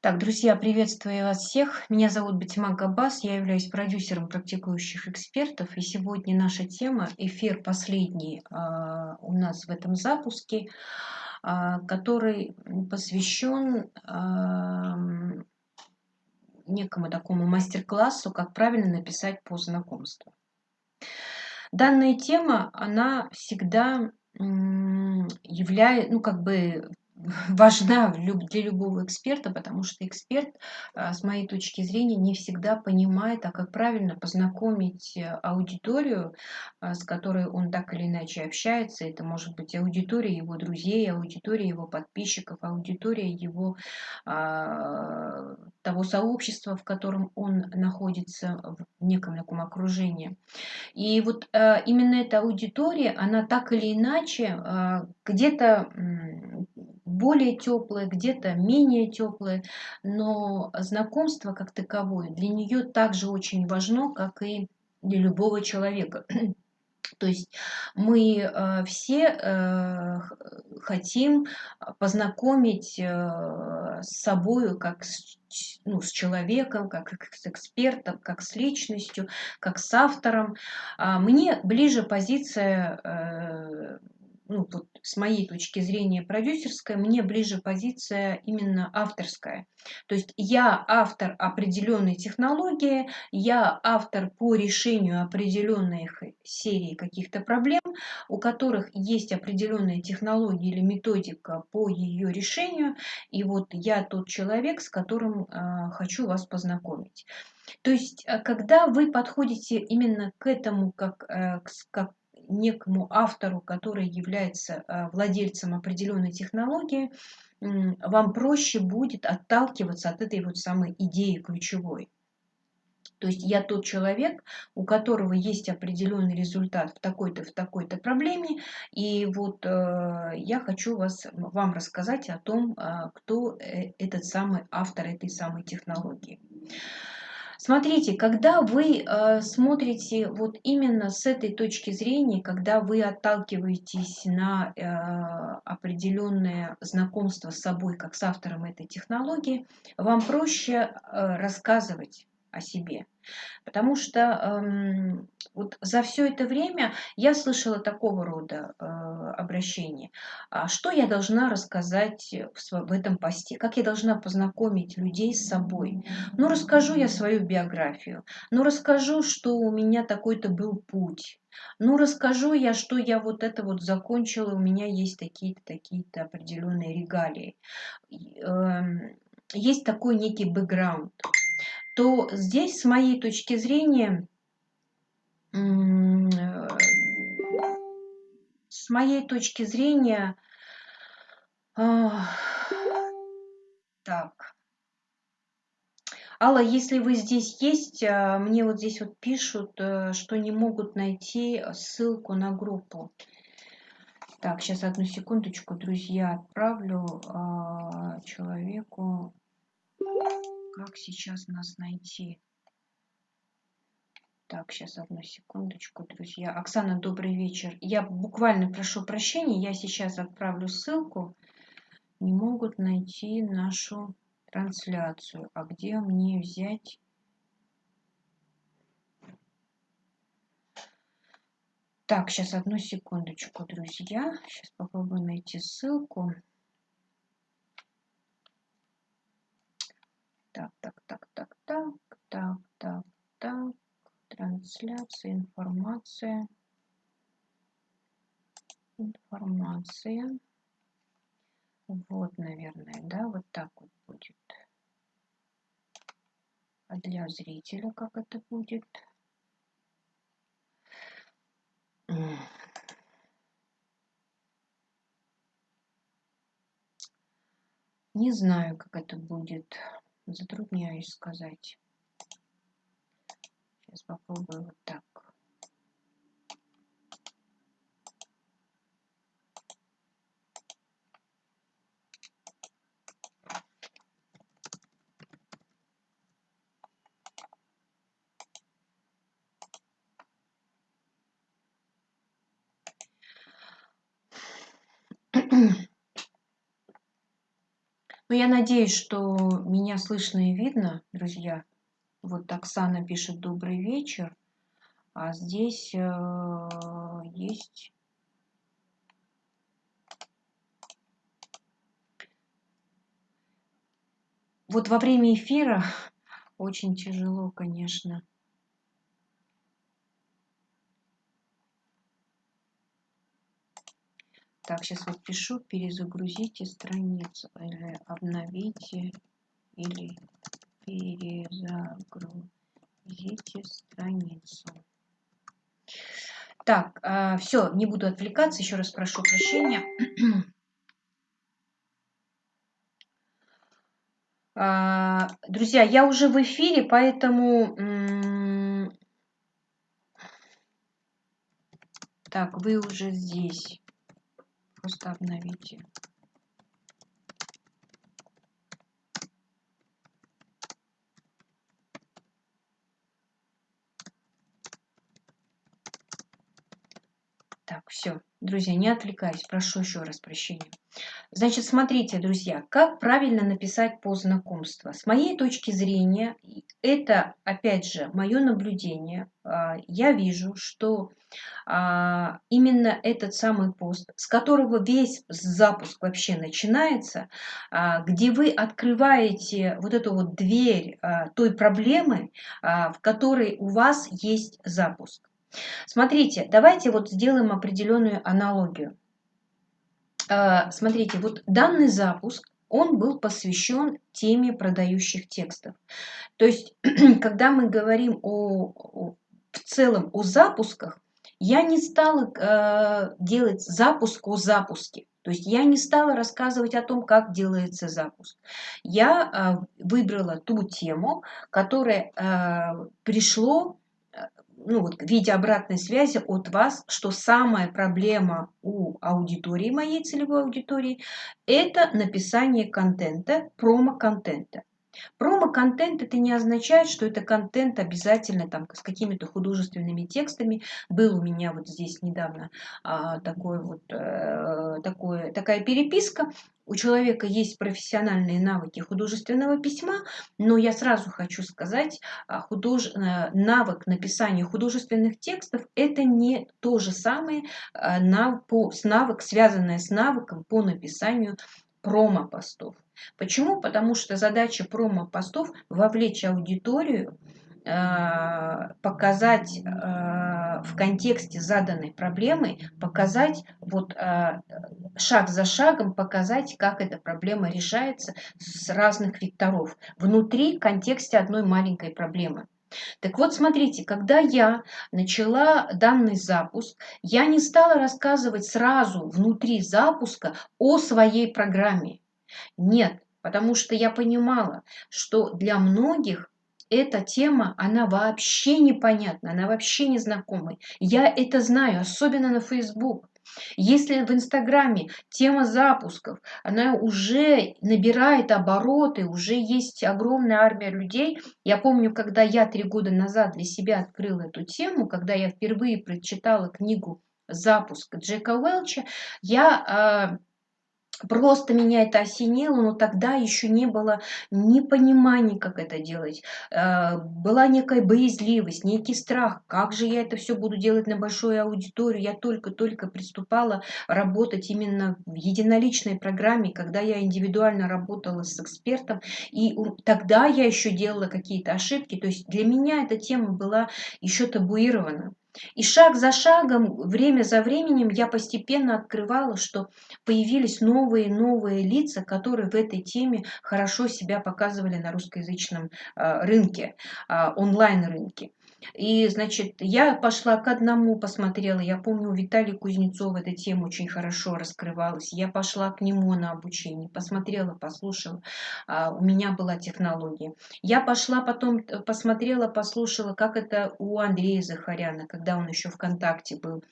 Так, друзья, приветствую вас всех. Меня зовут Батима Габас, я являюсь продюсером практикующих экспертов. И сегодня наша тема, эфир последний а, у нас в этом запуске, а, который посвящен а, некому такому мастер-классу, как правильно написать по знакомству. Данная тема, она всегда является, ну, как бы важна для любого эксперта, потому что эксперт, а, с моей точки зрения, не всегда понимает, а как правильно познакомить э, аудиторию, а, с которой он так или иначе общается. Это может быть аудитория его друзей, аудитория его подписчиков, аудитория его а, того сообщества, в котором он находится в неком таком окружении. И вот именно эта аудитория, она так или иначе где-то более теплые, где-то менее теплые, но знакомство как таковое для нее также очень важно, как и для любого человека. То есть мы э, все э, хотим познакомить э, с собой, как с, ну, с человеком, как с экспертом, как с личностью, как с автором. А мне ближе позиция ну, вот с моей точки зрения продюсерская, мне ближе позиция именно авторская. То есть я автор определенной технологии, я автор по решению определенных серий каких-то проблем, у которых есть определенная технология или методика по ее решению, и вот я тот человек, с которым э, хочу вас познакомить. То есть, а, когда вы подходите именно к этому как, э, как некому автору, который является а, владельцем определенной технологии, вам проще будет отталкиваться от этой вот самой идеи ключевой. То есть я тот человек, у которого есть определенный результат в такой-то, в такой-то проблеме, и вот э, я хочу вас, вам рассказать о том, э, кто этот самый автор этой самой технологии. Смотрите, когда вы э, смотрите вот именно с этой точки зрения, когда вы отталкиваетесь на э, определенное знакомство с собой, как с автором этой технологии, вам проще э, рассказывать о себе. Потому что эм, вот за все это время я слышала такого рода э, обращения. А что я должна рассказать в, в этом посте? Как я должна познакомить людей с собой? Ну, расскажу я свою биографию. Ну, расскажу, что у меня такой-то был путь. Ну, расскажу я, что я вот это вот закончила, у меня есть такие-то, такие-то определенные регалии. Э, есть такой некий бэкграунд то здесь, с моей точки зрения, э, с моей точки зрения, так, Алла, если вы здесь есть, а, мне вот здесь вот пишут, э, что не могут найти ссылку на группу. Так, сейчас одну секундочку, друзья, отправлю а, человеку как сейчас нас найти? Так, сейчас одну секундочку, друзья. Оксана, добрый вечер. Я буквально прошу прощения, я сейчас отправлю ссылку. Не могут найти нашу трансляцию. А где мне взять... Так, сейчас одну секундочку, друзья. Сейчас попробую найти ссылку. Так, так, так, так, так, так, так, так. Трансляция, информация. Информация. Вот, наверное, да, вот так вот будет. А для зрителя как это будет? Не знаю, как это будет затрудняюсь сказать. Сейчас попробую вот так. Я надеюсь, что меня слышно и видно, друзья. Вот Оксана пишет «Добрый вечер». А здесь э, есть... Вот во время эфира очень тяжело, конечно. Так, сейчас вот пишу, перезагрузите страницу или обновите, или перезагрузите страницу. Так, а, все, не буду отвлекаться, еще раз прошу прощения. А, друзья, я уже в эфире, поэтому... Так, вы уже здесь. Просто обновите. Так, все. Друзья, не отвлекаюсь, прошу еще раз прощения. Значит, смотрите, друзья, как правильно написать по знакомству. С моей точки зрения, это, опять же, мое наблюдение. А, я вижу, что а, именно этот самый пост, с которого весь запуск вообще начинается, а, где вы открываете вот эту вот дверь той проблемы, в которой у вас есть запуск. Смотрите, давайте вот сделаем определенную аналогию. А, смотрите, вот данный запуск, он был посвящен теме продающих текстов. То есть, когда мы говорим о, в целом о запусках, я не стала э, делать запуск о запуске. То есть я не стала рассказывать о том, как делается запуск. Я э, выбрала ту тему, которая э, пришло ну, вот, в виде обратной связи от вас, что самая проблема у аудитории, моей целевой аудитории, это написание контента, промо-контента. Промо-контент это не означает, что это контент обязательно там с какими-то художественными текстами. Был у меня вот здесь недавно а, такой вот, а, такое, такая переписка. У человека есть профессиональные навыки художественного письма, но я сразу хочу сказать, а, худож... Э, навык написания художественных текстов это не то же самое, а, на, по, с навык, связанное с навыком по написанию промо-постов. Почему? Потому что задача промо-постов вовлечь аудиторию, э, показать в контексте заданной проблемы, показать вот э, шаг за шагом, показать, как эта проблема решается с разных векторов внутри контексте одной маленькой проблемы. Так вот, смотрите, когда я начала данный запуск, я не стала рассказывать сразу внутри запуска о своей программе. Нет, потому что я понимала, что для многих эта тема, она вообще непонятна, она вообще незнакомая. Я это знаю, особенно на Facebook. Если в Инстаграме тема запусков, она уже набирает обороты, уже есть огромная армия людей. Я помню, когда я три года назад для себя открыла эту тему, когда я впервые прочитала книгу «Запуск» Джека Уэлча, я а, Просто меня это осенило, но тогда еще не было ни понимания, как это делать. Э, была некая боязливость, некий страх. Как же я это все буду делать на большую аудиторию? Я только-только приступала работать именно в единоличной программе, когда я индивидуально работала с экспертом. И тогда я еще делала какие-то ошибки. То есть для меня эта тема была еще табуирована. И шаг за шагом, время за временем я постепенно открывала, что появились новые новые лица, которые в этой теме хорошо себя показывали на русскоязычном а, рынке, а, онлайн-рынке. И, значит, я пошла к одному, посмотрела. Я помню, у Виталия Кузнецова эта тема очень хорошо раскрывалась. Я пошла к нему на обучение, посмотрела, послушала. А, у меня была технология. Я пошла потом, э, посмотрела, послушала, как это у Андрея Захаряна, когда он еще ВКонтакте был.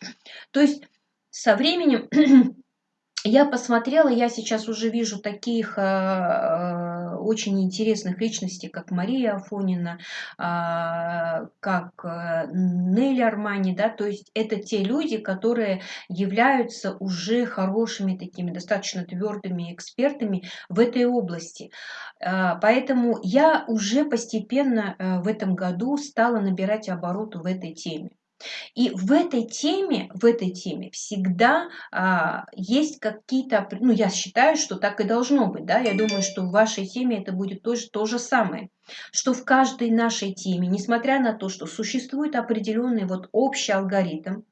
То есть со временем я посмотрела, я сейчас уже вижу таких э, э, очень интересных личностей, как Мария Афонина, э, как э, Нелли Армани, да, то есть это те люди, которые являются уже хорошими такими, достаточно твердыми экспертами в этой области. Э, поэтому я уже постепенно э, в этом году стала набирать обороты в этой теме. И в этой теме, в этой теме всегда а, есть какие-то, ну я считаю, что так и должно быть, да, я думаю, что в вашей теме это будет тоже то же самое, что в каждой нашей теме, несмотря на то, что существует определенный вот общий алгоритм,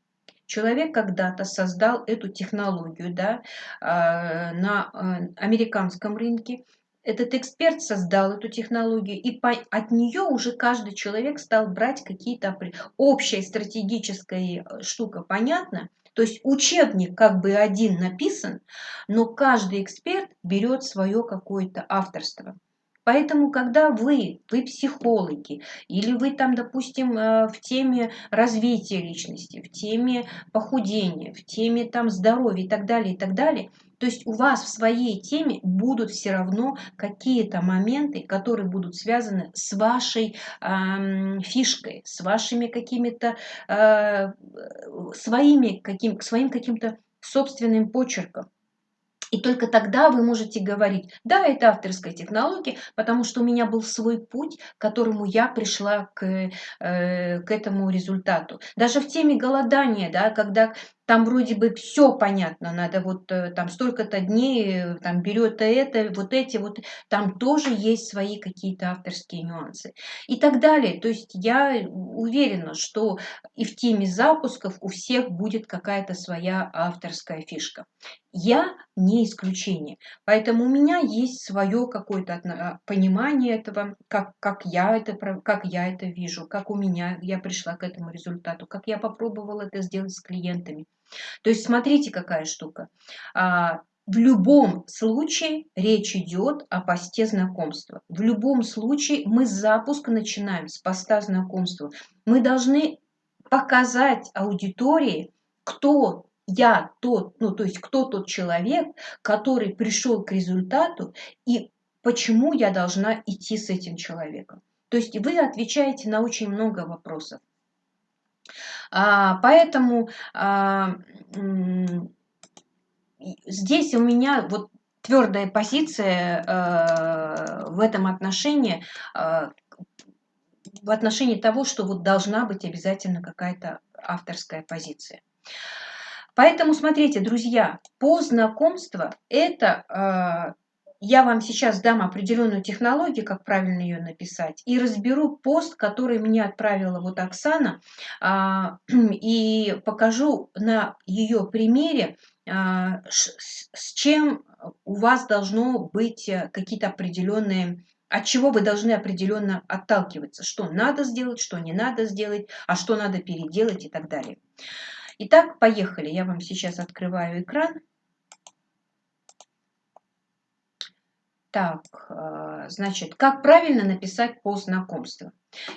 Человек когда-то создал эту технологию да, а, на э, американском рынке, этот эксперт создал эту технологию, и по, от нее уже каждый человек стал брать какие-то общая стратегическая э, штука, понятно? То есть учебник как бы один написан, но каждый эксперт берет свое какое-то авторство. Поэтому, когда вы, вы психологи, или вы там, допустим, э, в теме развития личности, в теме похудения, в теме там здоровья и так далее, и так далее, то есть у вас в своей теме будут все равно какие-то моменты, которые будут связаны с вашей э, фишкой, с вашими какими-то э, своими каким, своим каким-то собственным почерком. И только тогда вы можете говорить, да, это авторская технология, потому что у меня был свой путь, к которому я пришла к, э, к этому результату. Даже в теме голодания, да, когда там вроде бы все понятно, надо вот э, там столько-то дней, э, там берет это, вот эти вот, там тоже есть свои какие-то авторские нюансы и так далее. То есть я уверена, что и в теме запусков у всех будет какая-то своя авторская фишка. Я не исключение, поэтому у меня есть свое какое-то понимание этого, как, как, я это, как я это вижу, как у меня я пришла к этому результату, как я попробовала это сделать с клиентами. То есть смотрите, какая штука. А, в любом случае речь идет о посте знакомства. В любом случае мы запуск начинаем с поста знакомства. Мы должны показать аудитории, кто я тот, ну то есть кто тот человек, который пришел к результату и почему я должна идти с этим человеком. То есть вы отвечаете на очень много вопросов. А, поэтому а, здесь у меня вот твердая позиция э, в этом отношении, э, в отношении того, что вот должна быть обязательно какая-то авторская позиция. Поэтому смотрите, друзья, по знакомству это я вам сейчас дам определенную технологию, как правильно ее написать, и разберу пост, который мне отправила вот Оксана, а, и покажу на ее примере, а, с чем у вас должно быть э, какие-то определенные от чего вы должны определенно отталкиваться, что надо сделать, что не надо сделать, а что надо переделать и так далее. Итак, поехали. Я вам сейчас открываю экран. Так, э, значит, как правильно написать пост знакомства?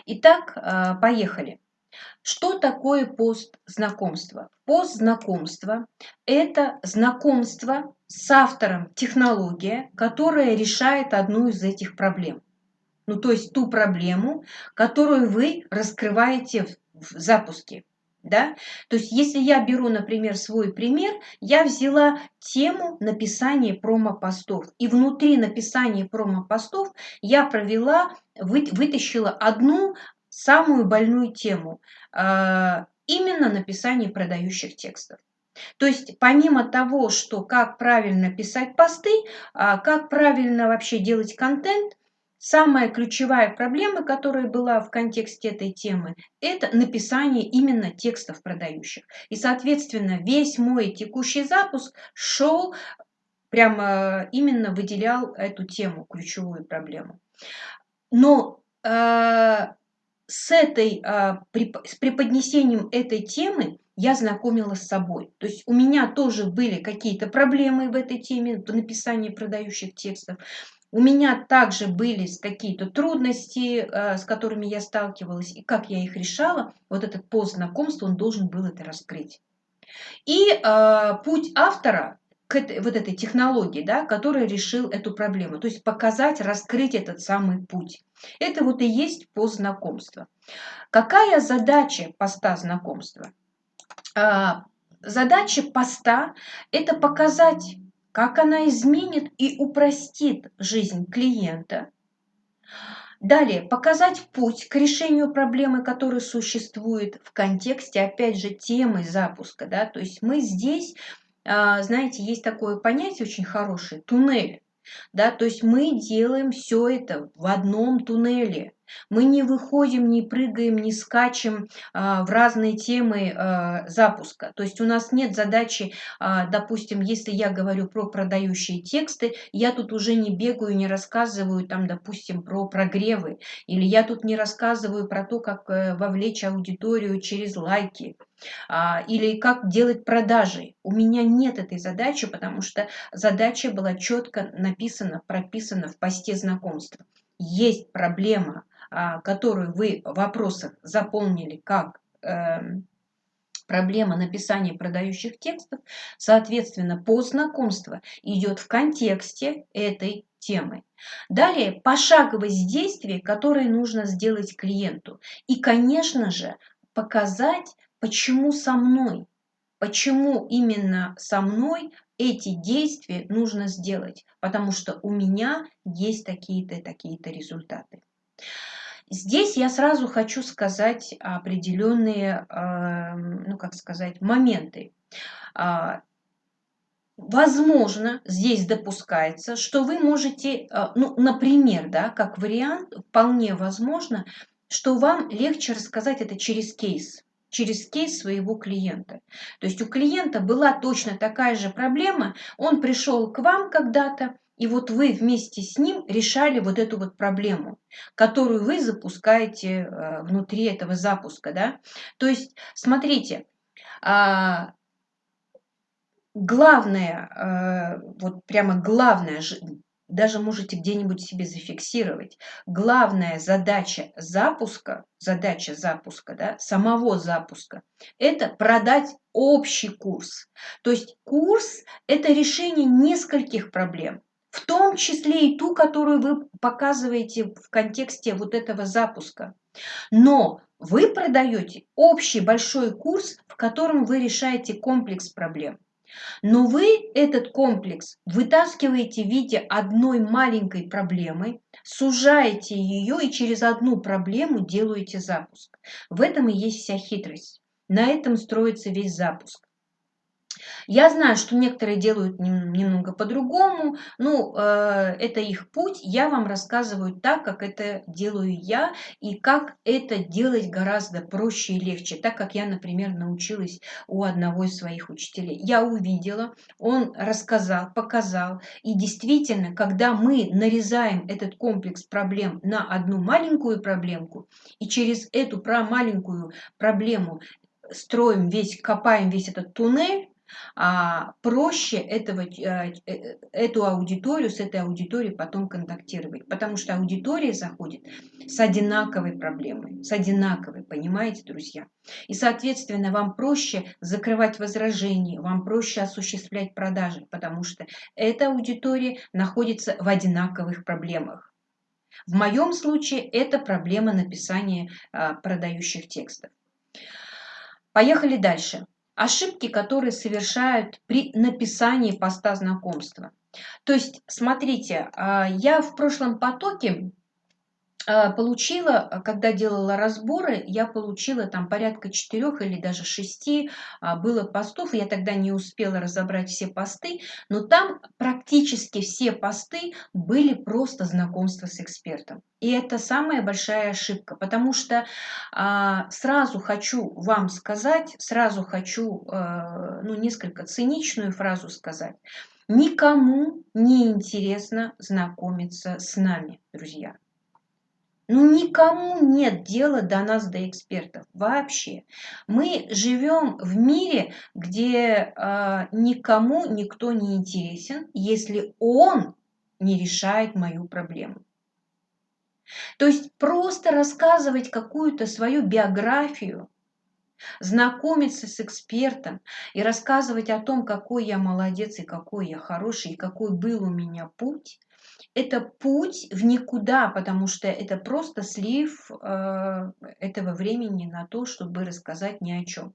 Итак, э, поехали. Что такое пост знакомства? Пост знакомства – это знакомство с автором технология, которая решает одну из этих проблем. Ну, то есть ту проблему, которую вы раскрываете в запуске. Да? То есть, если я беру, например, свой пример, я взяла тему написания промо-постов. И внутри написания промо-постов я провела, вы, вытащила одну самую больную тему. Э, именно написание продающих текстов. То есть помимо того, что как правильно писать посты, а как правильно вообще делать контент, Самая ключевая проблема, которая была в контексте этой темы, это написание именно текстов продающих. И, соответственно, весь мой текущий запуск шел, прямо именно выделял эту тему, ключевую проблему. Но э, с, этой, э, при, с преподнесением этой темы я знакомилась с собой. То есть у меня тоже были какие-то проблемы в этой теме, в написании продающих текстов. У меня также были какие-то трудности, э, с которыми я сталкивалась, и как я их решала, вот этот пост знакомства, он должен был это раскрыть. И э, путь автора к этой, вот этой технологии, да, которая решил эту проблему. То есть показать, раскрыть этот самый путь. Это вот и есть пост знакомства. Какая задача поста знакомства? А, задача поста – это показать, как она изменит и упростит жизнь клиента. Далее, показать путь к решению проблемы, которая существует в контексте, опять же, темы запуска. Да? То есть мы здесь а, знаете, есть такое понятие очень хорошее – туннель. Да, то есть мы делаем все это в одном туннеле. Мы не выходим, не прыгаем, не скачем а, в разные темы а, запуска. То есть у нас нет задачи, а, допустим, если я говорю про продающие тексты, я тут уже не бегаю, не рассказываю там, допустим, про прогревы. Или я тут не рассказываю про то, как э, вовлечь аудиторию через лайки. А, или как делать продажи. У меня нет этой задачи, потому что задача была четко написана, прописана в посте знакомства. Есть проблема, которую вы в вопросах заполнили как эм, проблема написания продающих текстов, соответственно, по знакомству идет в контексте этой темы. Далее пошаговость действий, которые нужно сделать клиенту. И, конечно же, показать, почему со мной, почему именно со мной эти действия нужно сделать, потому что у меня есть такие-то такие-то результаты. Здесь я сразу хочу сказать определенные, эм, ну как сказать, моменты. А, возможно, здесь допускается, что вы можете, э, ну, например, да, как вариант, вполне возможно, что вам легче рассказать это через кейс через кейс своего клиента. То есть у клиента была точно такая же проблема, он пришел к вам когда-то, и вот вы вместе с ним решали вот эту вот проблему, которую вы запускаете э, внутри этого запуска. Да? То есть, смотрите, а, главное, э, вот прямо главное, даже можете где-нибудь себе зафиксировать, главная задача запуска, задача запуска, да, самого запуска, это продать общий курс. То есть курс – это решение нескольких проблем в том числе и ту, которую вы показываете в контексте вот этого запуска. Но вы продаете общий большой курс, в котором вы решаете комплекс проблем. Но вы этот комплекс вытаскиваете в виде одной маленькой проблемы, сужаете ее и через одну проблему делаете запуск. В этом и есть вся хитрость. На этом строится весь запуск. Я знаю, что некоторые делают немного по-другому, ну, э, это их путь, я вам рассказываю так, как это делаю я, и как это делать гораздо проще и легче, так как я, например, научилась у одного из своих учителей. Я увидела, он рассказал, показал, и действительно, когда мы нарезаем этот комплекс проблем на одну маленькую проблемку, и через эту про маленькую проблему строим весь, копаем весь этот туннель, а проще этого, э, э, эту аудиторию, с этой аудиторией потом контактировать. Потому что аудитория заходит с одинаковой проблемой, с одинаковой, понимаете, друзья? И, соответственно, вам проще закрывать возражения, вам проще осуществлять продажи, потому что эта аудитория находится в одинаковых проблемах. В моем случае это проблема написания а, продающих текстов. Поехали дальше. Ошибки, которые совершают при написании поста знакомства. То есть, смотрите, а, я в прошлом потоке получила, когда делала разборы, я получила там порядка четырех или даже шести а, было постов. Я тогда не успела разобрать все посты, но там практически все посты были просто знакомства с экспертом. И это самая большая ошибка, потому что а, сразу хочу вам сказать, сразу хочу а, ну, несколько циничную фразу сказать. Никому не интересно знакомиться с нами, друзья. Ну, никому нет дела до нас, до экспертов, вообще. Мы живем в мире, где э, никому никто не интересен, если он не решает мою проблему. То есть просто рассказывать какую-то свою биографию, знакомиться с экспертом и рассказывать о том, какой я молодец и какой я хороший, и какой был у меня путь, это путь в никуда, потому что это просто слив э, этого времени на то, чтобы рассказать ни о чем.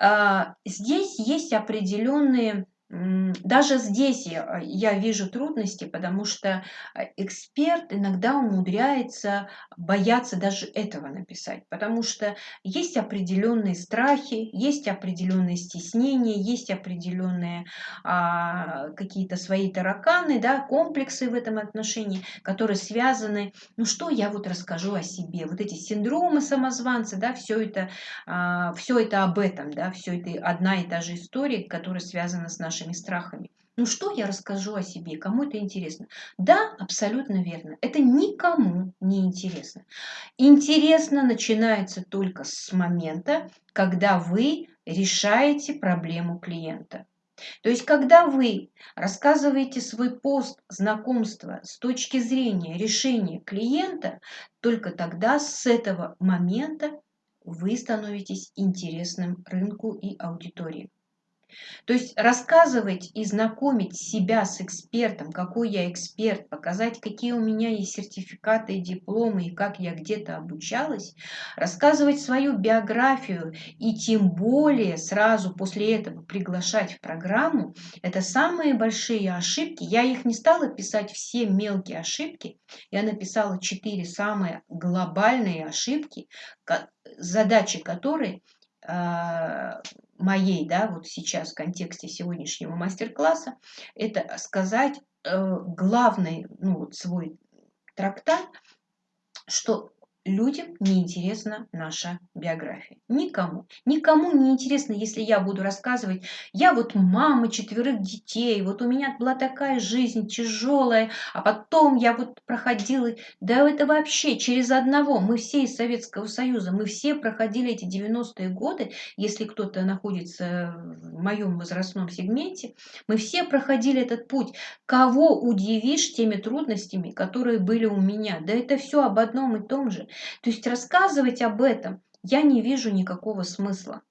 Э, здесь есть определенные даже здесь я, я вижу трудности, потому что э, эксперт иногда умудряется бояться даже этого написать, потому что есть определенные страхи, есть определенные стеснения, есть определенные а, какие-то свои тараканы, да, комплексы в этом отношении, которые связаны, ну что я вот расскажу о себе, вот эти синдромы самозванца, да, все это, а, все это об этом, да, все это одна и та же история, которая связана с нашим нашими страхами. Ну что я расскажу о себе, кому это интересно? Да, абсолютно верно. Это никому не интересно. Интересно начинается только с момента, когда вы решаете проблему клиента. То есть, когда вы рассказываете свой пост знакомства с точки зрения решения клиента, только тогда с этого момента вы становитесь интересным рынку и аудитории. То есть рассказывать и знакомить себя с экспертом, какой я эксперт, показать, какие у меня есть сертификаты и дипломы, и как я где-то обучалась, рассказывать свою биографию и тем более сразу после этого приглашать в программу, это самые большие ошибки. Я их не стала писать все мелкие ошибки, я написала четыре самые глобальные ошибки, задачи которой а, моей, да, вот сейчас в контексте сегодняшнего мастер-класса, это сказать э, главный, ну вот свой трактат, что людям не интересна наша биография. Никому. Никому не интересно, если я буду рассказывать, я вот мама четверых детей, вот у меня была такая жизнь тяжелая, а потом я вот проходила, да это вообще через одного, мы все из Советского Союза, мы все проходили эти 90-е годы, если кто-то находится в моем возрастном сегменте, мы все проходили этот путь. Кого удивишь теми трудностями, которые были у меня? Да это все об одном и том же. То есть рассказывать об этом я не вижу никакого смысла.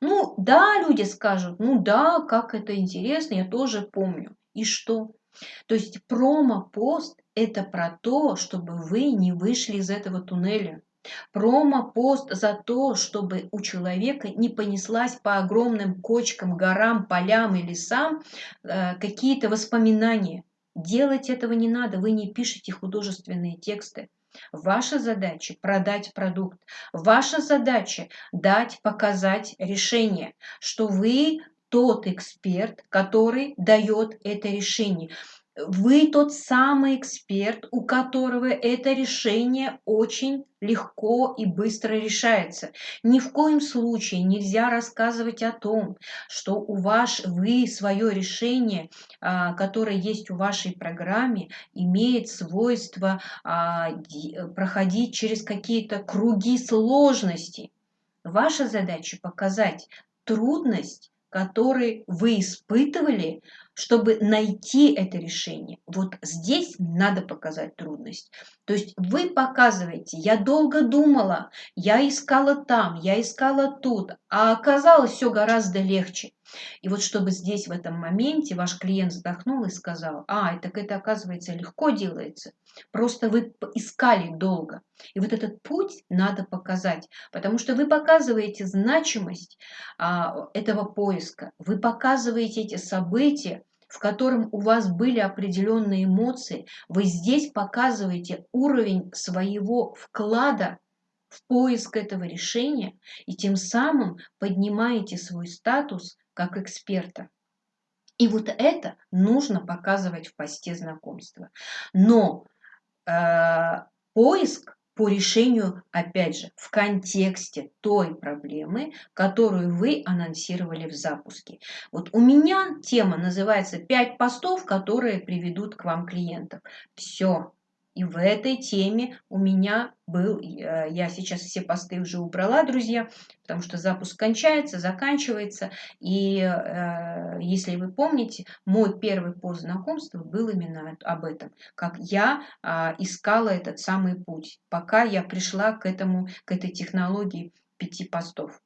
Ну да, люди скажут, ну да, как это интересно, я тоже помню. И что? То есть промо-пост это про то, чтобы вы не вышли из этого туннеля. Промо-пост за то, чтобы у человека не понеслась по огромным кочкам, горам, полям и лесам э, какие-то воспоминания. Делать этого не надо, вы не пишете художественные тексты. Ваша задача – продать продукт. Ваша задача – дать, показать решение, что вы тот эксперт, который дает это решение. Вы тот самый эксперт, у которого это решение очень легко и быстро решается. Ни в коем случае нельзя рассказывать о том, что у вас вы свое решение, а, которое есть у вашей программе, имеет свойство а, проходить через какие-то круги сложности. Ваша задача показать трудность, которую вы испытывали чтобы найти это решение. Вот здесь надо показать трудность. То есть вы показываете, я долго думала, я искала там, я искала тут, а оказалось все гораздо легче. И вот чтобы здесь в этом моменте ваш клиент вздохнул и сказал, а, так это оказывается легко делается, просто вы искали долго. И вот этот путь надо показать, потому что вы показываете значимость а, этого поиска, вы показываете эти события, в котором у вас были определенные эмоции, вы здесь показываете уровень своего вклада в поиск этого решения и тем самым поднимаете свой статус как эксперта. И вот это нужно показывать в посте знакомства. Но э, поиск по решению, опять же, в контексте той проблемы, которую вы анонсировали в запуске. Вот у меня тема называется «5 постов, которые приведут к вам клиентов». Все, и в этой теме у меня был, э, я сейчас все посты уже убрала, друзья, потому что запуск кончается, заканчивается. И э, если вы помните, мой первый пост знакомства был именно об этом, как я э, искала этот самый путь, пока я пришла к, этому, к этой технологии пяти постов.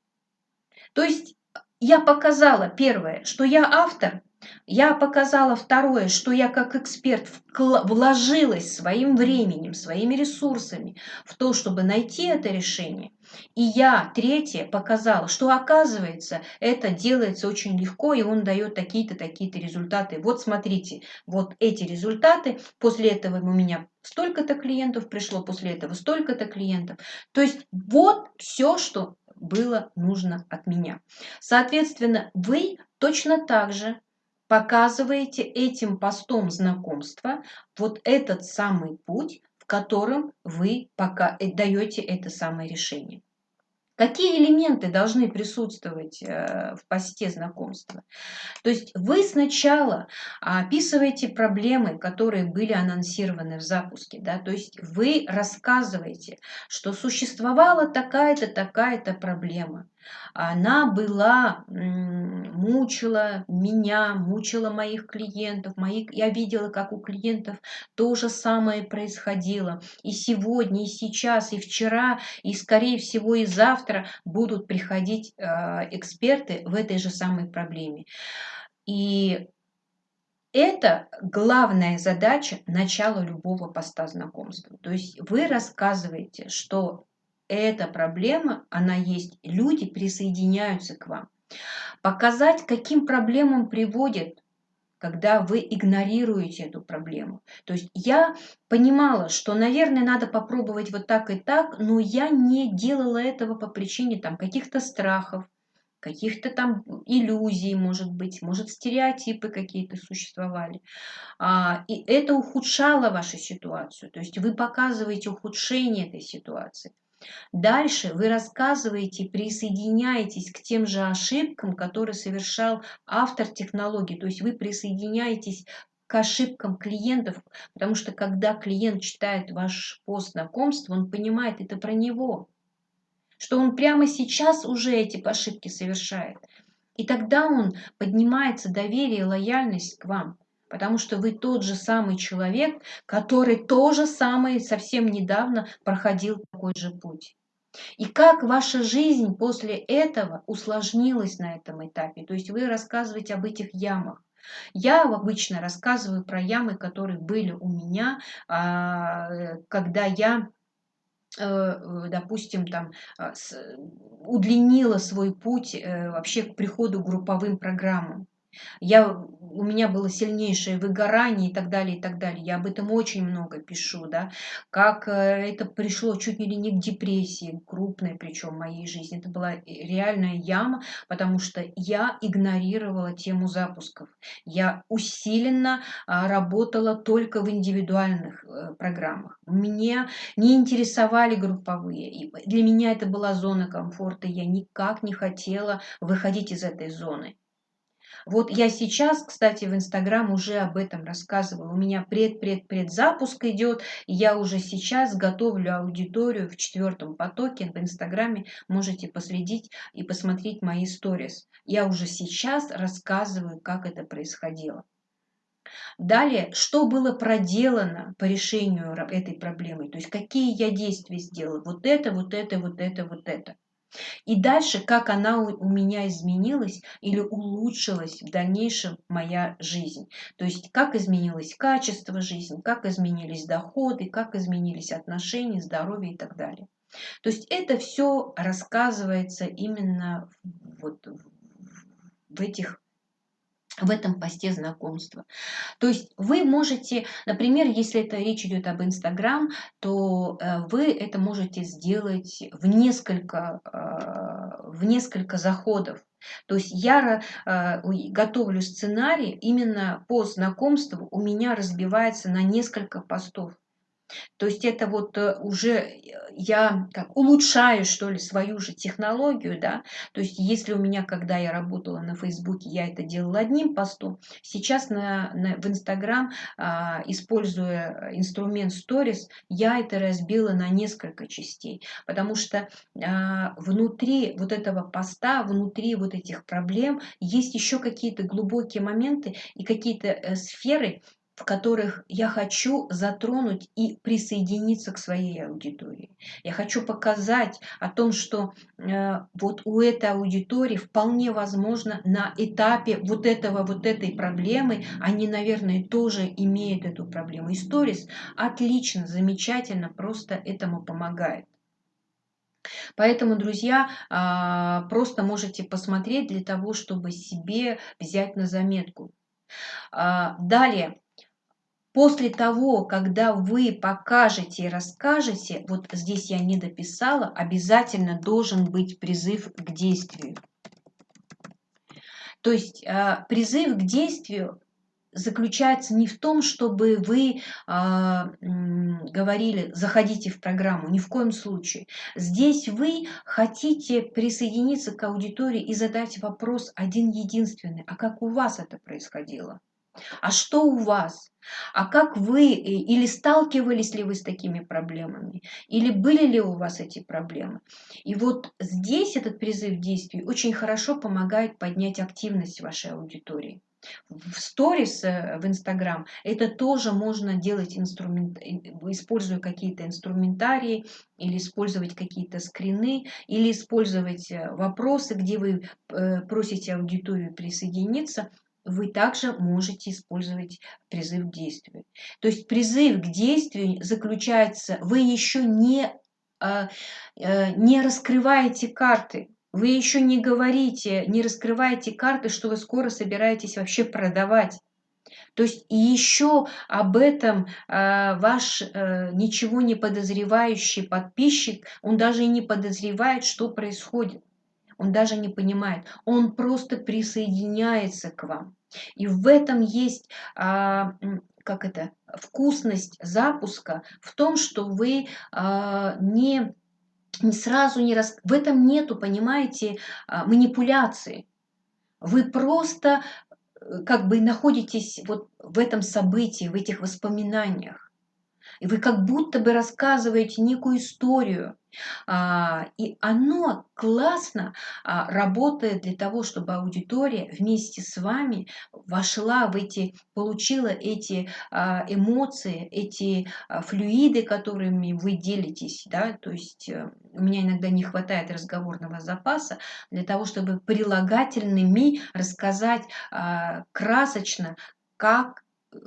То есть я показала первое, что я автор, я показала второе, что я как эксперт вложилась своим временем, своими ресурсами в то, чтобы найти это решение. И я, третье, показала, что оказывается, это делается очень легко, и он дает такие-то, такие-то результаты. Вот смотрите, вот эти результаты, после этого у меня столько-то клиентов пришло, после этого столько-то клиентов. То есть вот все, что было нужно от меня. Соответственно, вы точно так же показываете этим постом знакомства вот этот самый путь, в котором вы пока э, даете это самое решение. Какие элементы должны присутствовать э, в посте знакомства? То есть вы сначала описываете проблемы, которые были анонсированы в запуске. Да? То есть вы рассказываете, что существовала такая-то, такая-то проблема она была, мучила меня, мучила моих клиентов. Мои, я видела, как у клиентов то же самое происходило. И сегодня, и сейчас, и вчера, и, скорее всего, и завтра будут приходить э, эксперты в этой же самой проблеме. И это главная задача начала любого поста знакомства. То есть вы рассказываете, что эта проблема, она есть, люди присоединяются к вам. Показать, каким проблемам приводит когда вы игнорируете эту проблему. То есть я понимала, что, наверное, надо попробовать вот так и так, но я не делала этого по причине там каких-то страхов, каких-то там иллюзий, может быть, может стереотипы какие-то существовали. А, и это ухудшало вашу ситуацию. То есть вы показываете ухудшение этой ситуации. Дальше вы рассказываете, присоединяетесь к тем же ошибкам, которые совершал автор технологии. То есть вы присоединяетесь к ошибкам клиентов, потому что когда клиент читает ваш пост знакомства, он понимает, это про него, что он прямо сейчас уже эти ошибки совершает. И тогда он поднимается доверие лояльность к вам потому что вы тот же самый человек, который то же самое совсем недавно проходил такой же путь. И как ваша жизнь после этого усложнилась на этом этапе. То есть вы рассказываете об этих ямах. Я обычно рассказываю про ямы, которые были у меня, а, когда я э, допустим, там, а, удлинила свой путь э, вообще к приходу к групповым программам. Я, у меня было сильнейшее выгорание и так далее, и так далее. Я об этом очень много пишу, да, как э, это пришло чуть ли не к депрессии, крупной причем в моей жизни. Это была реальная яма, потому что я игнорировала тему запусков. Я усиленно а, работала только в индивидуальных э, программах. Мне не интересовали групповые. Для меня это была зона комфорта. Я никак не хотела выходить из этой зоны. Вот я сейчас, кстати, в Инстаграм уже об этом рассказываю. У меня пред-пред-пред запуск идет, я уже сейчас готовлю аудиторию в четвертом потоке. В Инстаграме можете последить и посмотреть мои сторис. Я уже сейчас рассказываю, как это происходило. Далее, что было проделано по решению этой проблемы, то есть какие я действия сделала, вот это, вот это, вот это, вот это. И дальше, как она у меня изменилась или улучшилась в дальнейшем моя жизнь. То есть, как изменилось качество жизни, как изменились доходы, как изменились отношения, здоровье и так далее. То есть, это все рассказывается именно вот в этих в этом посте знакомства. То есть вы можете, например, если это речь идет об Инстаграм, то э, вы это можете сделать в несколько, э, в несколько заходов. То есть я э, готовлю сценарий именно по знакомству, у меня разбивается на несколько постов. То есть это вот э, уже э, я как улучшаю, что ли, свою же технологию, да. То есть если у меня, когда я работала на Фейсбуке, я это делала одним постом, сейчас на, на, в Инстаграм, а, используя инструмент Stories, я это разбила на несколько частей, потому что а, внутри вот этого поста, внутри вот этих проблем есть еще какие-то глубокие моменты и какие-то э, сферы, в которых я хочу затронуть и присоединиться к своей аудитории. Я хочу показать о том, что э, вот у этой аудитории вполне возможно на этапе вот этого, вот этой проблемы, они, наверное, тоже имеют эту проблему. И сторис отлично, замечательно, просто этому помогает. Поэтому, друзья, а, просто можете посмотреть для того, чтобы себе взять на заметку. А, далее, После того, когда вы покажете и расскажете, вот здесь я не дописала, обязательно должен быть призыв к действию. То есть а, призыв к действию заключается не в том, чтобы вы э, говорили, заходите в программу, ни в коем случае. Здесь вы хотите присоединиться к аудитории и задать вопрос один единственный, а как у вас это происходило? А что у вас? А как вы, э, или сталкивались ли вы с такими проблемами, или были ли у вас эти проблемы? И вот здесь этот призыв к действию очень хорошо помогает поднять активность вашей аудитории. В сторис э, в Инстаграм это тоже можно делать, инструмент, используя какие-то инструментарии, или использовать какие-то скрины, или использовать э, вопросы, где вы просите аудиторию присоединиться – вы также можете использовать призыв к действию. То есть призыв к действию заключается, вы еще не, а, э, не раскрываете карты, вы еще не говорите, не раскрываете карты, что вы скоро собираетесь вообще продавать. То есть еще об этом э, ваш э, ничего не подозревающий подписчик, он даже и не подозревает, что происходит он даже не понимает, он просто присоединяется к вам. И в этом есть, а, как это, вкусность запуска в том, что вы а, не, не сразу не рас... В этом нету, понимаете, а, манипуляции. Вы просто э, как бы находитесь вот в этом событии, в этих воспоминаниях. И вы как будто бы рассказываете некую историю, а, и оно классно а, работает для того, чтобы аудитория вместе с вами вошла в эти, получила эти а, эмоции, эти флюиды, которыми вы делитесь. Да? То есть э, у меня иногда не хватает разговорного запаса для того, чтобы прилагательными рассказать красочно, как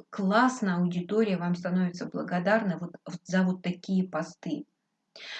классно аудитория вам становится благодарна вот за вот такие посты.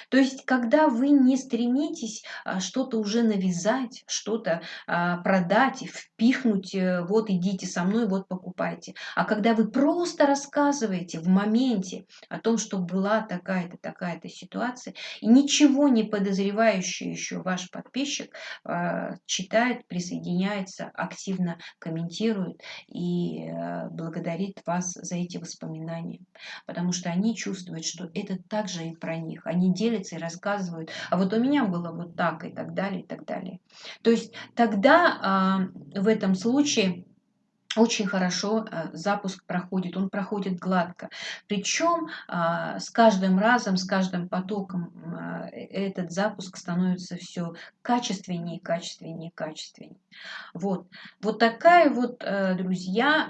То есть, когда вы не стремитесь а, что-то уже навязать, что-то а, продать, впихнуть, э, вот идите со мной, вот покупайте, а когда вы просто рассказываете в моменте о том, что была такая-то, такая-то ситуация, и ничего не подозревающий еще ваш подписчик а, читает, присоединяется, активно комментирует и э, благодарит вас за эти воспоминания, потому что они чувствуют, что это также и про них, они они делятся и рассказывают, а вот у меня было вот так и так далее, и так далее. То есть тогда э, в этом случае очень хорошо э, запуск проходит, он проходит гладко. Причем э, с каждым разом, с каждым потоком э, этот запуск становится все качественнее, качественнее, качественнее. Вот, вот такая вот, друзья,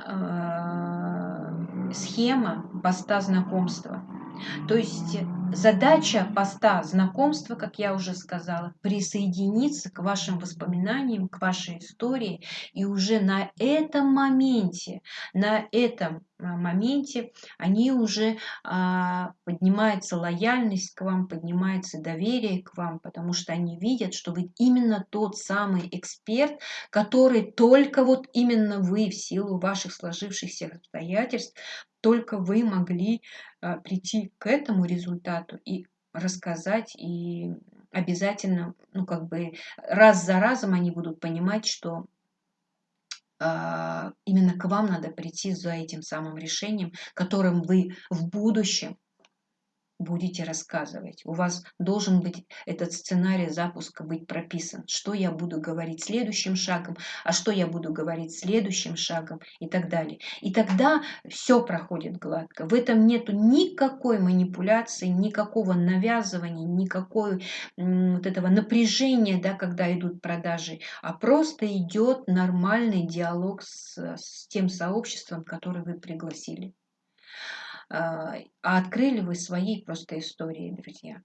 схема поста знакомства. То есть задача поста знакомства, как я уже сказала, присоединиться к вашим воспоминаниям, к вашей истории. И уже на этом моменте, на этом моменте они уже а, поднимается лояльность к вам, поднимается доверие к вам, потому что они видят, что вы именно тот самый эксперт, который только вот именно вы в силу ваших сложившихся обстоятельств только вы могли а, прийти к этому результату и рассказать, и обязательно, ну, как бы раз за разом они будут понимать, что а, именно к вам надо прийти за этим самым решением, которым вы в будущем будете рассказывать. У вас должен быть этот сценарий запуска быть прописан. Что я буду говорить следующим шагом, а что я буду говорить следующим шагом и так далее. И тогда все проходит гладко. В этом нету никакой манипуляции, никакого навязывания, никакой вот этого напряжения, да, когда идут продажи, а просто идет нормальный диалог с, с тем сообществом, которое вы пригласили. А, а открыли вы свои просто истории, друзья.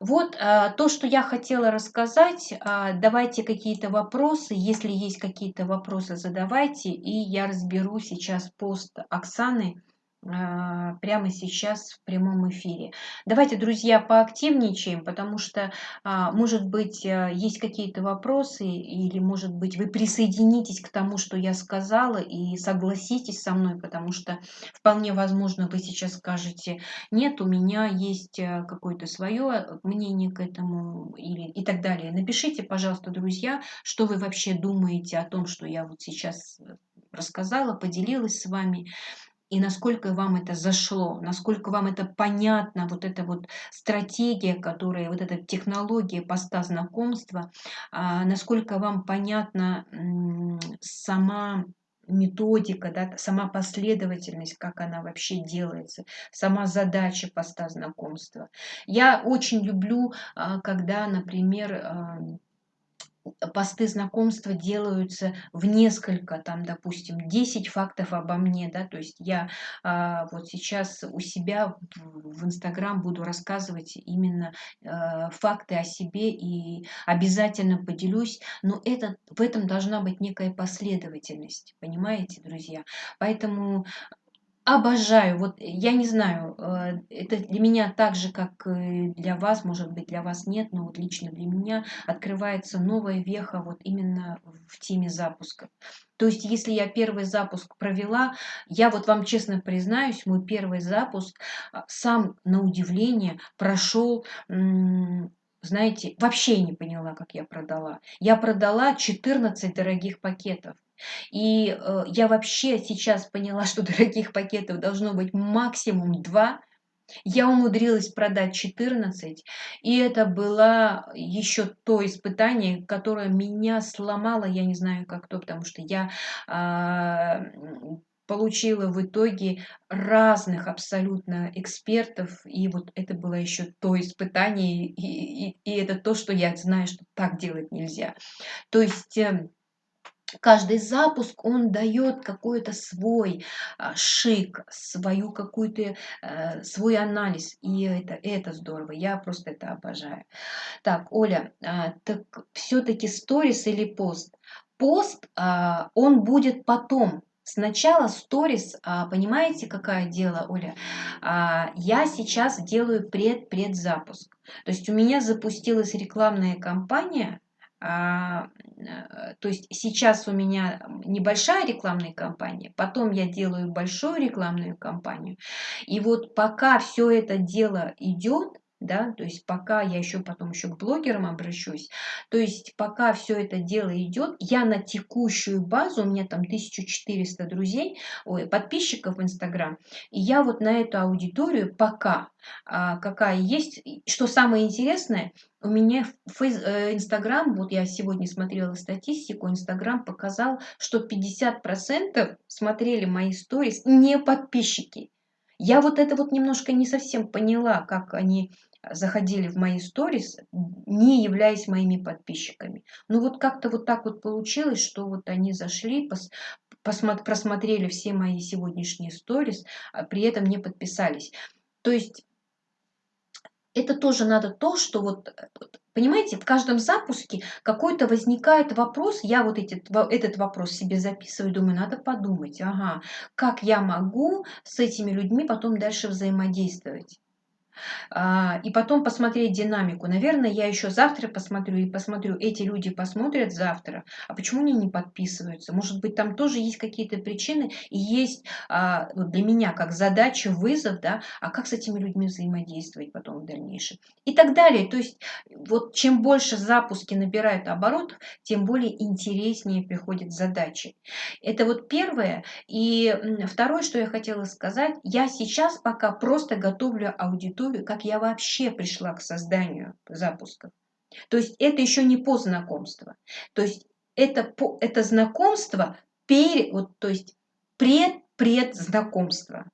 Вот а, то, что я хотела рассказать. А, давайте какие-то вопросы. Если есть какие-то вопросы, задавайте. И я разберу сейчас пост Оксаны прямо сейчас в прямом эфире. Давайте, друзья, поактивничаем, потому что, а, может быть, э, есть какие-то вопросы, или, может быть, вы присоединитесь к тому, что я сказала, и согласитесь со мной, потому что вполне возможно, вы сейчас скажете, нет, у меня есть э, какое-то свое мнение к этому, или, и так далее. Напишите, пожалуйста, друзья, что вы вообще думаете о том, что я вот сейчас э, рассказала, поделилась с вами и насколько вам это зашло, насколько вам это понятно, вот эта вот стратегия, которая, вот эта технология поста знакомства, а, насколько вам понятна сама методика, да, сама последовательность, как она вообще делается, сама задача поста знакомства. Я очень люблю, а, когда, например, посты знакомства делаются в несколько, там, допустим, 10 фактов обо мне, да, то есть я а, вот сейчас у себя в Инстаграм буду рассказывать именно а, факты о себе и обязательно поделюсь, но это, в этом должна быть некая последовательность, понимаете, друзья? Поэтому Обожаю. Вот я не знаю, э, это для меня так же, как для вас, может быть, для вас нет, но вот лично для меня открывается новая веха вот именно в теме запуска. То есть, если я первый запуск провела, я вот вам честно признаюсь, мой первый запуск а, сам на удивление прошел знаете, вообще не поняла, как я продала. Я продала 14 дорогих пакетов. И э, я вообще сейчас поняла, что дорогих пакетов должно быть максимум 2. Я умудрилась продать 14, и это было еще то испытание, которое меня сломало, я не знаю как то, потому что я э, получила в итоге разных абсолютно экспертов, и вот это было еще то испытание, и, и, и это то, что я знаю, что так делать нельзя. То есть эм, каждый запуск, он дает какой-то свой а, шик, свою какую-то, э, свой анализ. И это, это здорово, я просто это обожаю. Так, Оля, а, так все-таки сторис или пост? Пост, а, он будет потом, Сначала сторис, понимаете, какое дело, Оля? Я сейчас делаю пред-предзапуск. То есть у меня запустилась рекламная кампания, то есть сейчас у меня небольшая рекламная кампания, потом я делаю большую рекламную кампанию. И вот пока все это дело идет, да, то есть пока я еще потом еще к блогерам обращусь, то есть пока все это дело идет, я на текущую базу, у меня там 1400 друзей, ой, подписчиков в Инстаграм, и я вот на эту аудиторию пока, а, какая есть, что самое интересное, у меня э, Инстаграм, вот я сегодня смотрела статистику, Инстаграм показал, что 50% смотрели мои сторис не подписчики. Я вот это вот немножко не совсем поняла, как они заходили в мои сторис, не являясь моими подписчиками. Ну вот как-то вот так вот получилось, что вот они зашли, пос, посмотри, просмотрели все мои сегодняшние сторис, а при этом не подписались. То есть это тоже надо то, что вот, понимаете, в каждом запуске какой-то возникает вопрос, я вот эти, этот вопрос себе записываю, думаю, надо подумать, ага, как я могу с этими людьми потом дальше взаимодействовать. А, и потом посмотреть динамику. Наверное, я еще завтра посмотрю и посмотрю, эти люди посмотрят завтра, а почему они не подписываются? Может быть, там тоже есть какие-то причины и есть а, для меня как задача, вызов, да, а как с этими людьми взаимодействовать потом в дальнейшем. И так далее. То есть, вот чем больше запуски набирают оборотов, тем более интереснее приходят задачи. Это вот первое. И второе, что я хотела сказать, я сейчас пока просто готовлю аудиторию историю, как я вообще пришла к созданию запусков. То есть это еще не по знакомству. То есть это, по, это знакомство, перед, вот, то есть пред-предзнакомство